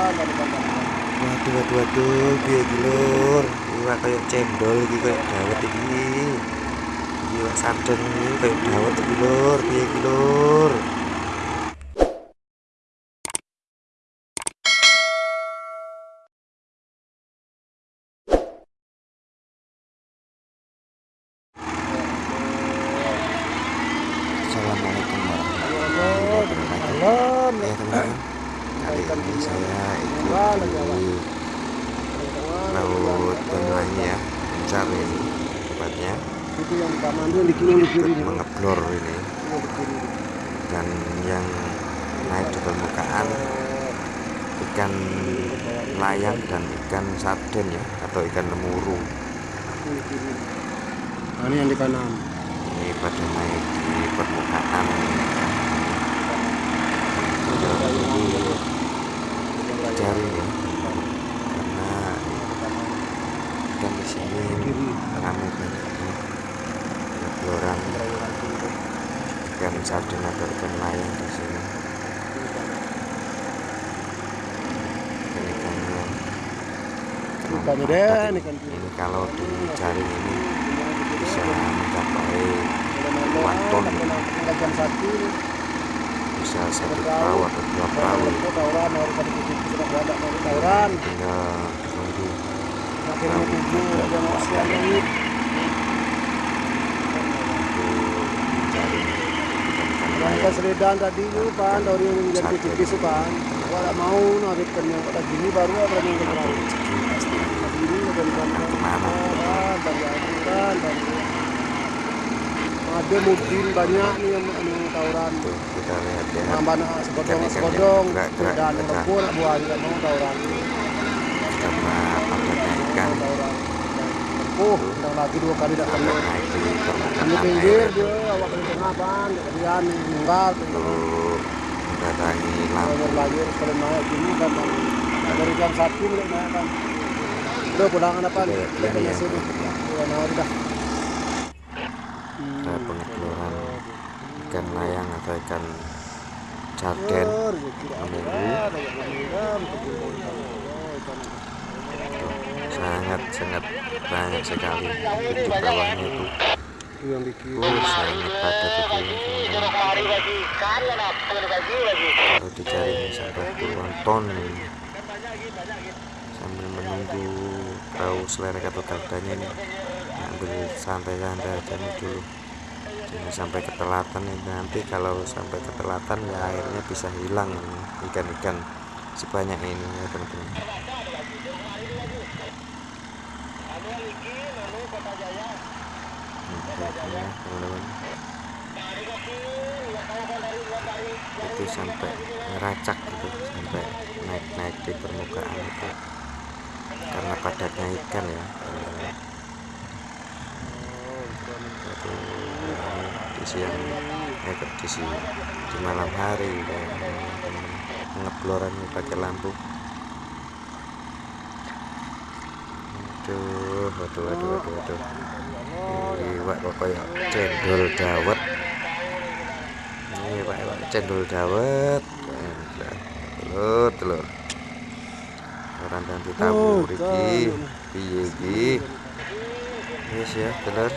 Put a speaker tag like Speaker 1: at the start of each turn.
Speaker 1: waduh waduh piye iki lur iwak kaya cendol iki kaya dawet iki. Iwak sarden iki kaya dawet iki lur piye iki lur Assalamualaikum warahmatullahi wabarakatuh. Ya teman-teman ini saya di laut Banyuwangi ya Pencar ini tempatnya
Speaker 2: itu itu
Speaker 1: mengeblor ini dan yang naik di permukaan ikan layang dan ikan sarden ya atau ikan lemuru
Speaker 2: nah, ini yang di kanan.
Speaker 1: Ini pada naik di permukaan. cari ya karena ikan di sini ramai banyak ya Ngegloran ikan sarden atau ikan layang di sini. Ikan ikannya
Speaker 2: Ikannya ikan
Speaker 1: ini kalau dijaring ini bisa mencapai puluhan ton. Bisa satu perahu atau dua perahu. Tinggal tunggu
Speaker 2: makin mau tujuh ada mau siang ini
Speaker 1: untuk mencari ikan-ikan
Speaker 2: yang
Speaker 1: layang
Speaker 2: selidan tadi itu kan dari yang jadi kucing itu kan kalau mau narik ikannya pada gini baru ada yang
Speaker 1: pasti
Speaker 2: ini ke
Speaker 1: mana
Speaker 2: kan dari kan dari ada mungkin banyak nih yang yang tawuran.
Speaker 1: Kita lihat ya.
Speaker 2: Nambah nak sebodong sebodong dan kebun buah juga mau tawuran.
Speaker 1: Karena padatnya ikan
Speaker 2: oh lagi dua kali
Speaker 1: sampai
Speaker 2: kena.
Speaker 1: Di permukaan
Speaker 2: pinggir dia lagi kalau naik gini kan Bang. dari jam satu naik kan udah apa nih sini.
Speaker 1: Ada pengeploran ikan layang atau ikan sarden sangat sangat banyak sekali. Di bawahnya itu
Speaker 2: yang di kiri
Speaker 1: oh itu kalau dicari sampai puluhan ton sambil menunggu perahu selerek atau galdanya ini ambil santai-santai aja nih dulu. Jangan sampai ketelatan ini nanti kalau sampai ketelatan ya airnya bisa hilang ikan-ikan sebanyak ini ya teman-teman itu sampai ngeracak gitu sampai naik-naik di permukaan itu. Karena padatnya ikan ya. Itu di siang eh di siang di malam hari ya, teman-teman. ngeploran pakai lampu. Aduh waduh waduh waduh waduh iwak kok kayak cendol dawet ini pak iwak cendol dawet telur telur. Orang dan ditabur iki piye iki? Wis ya telur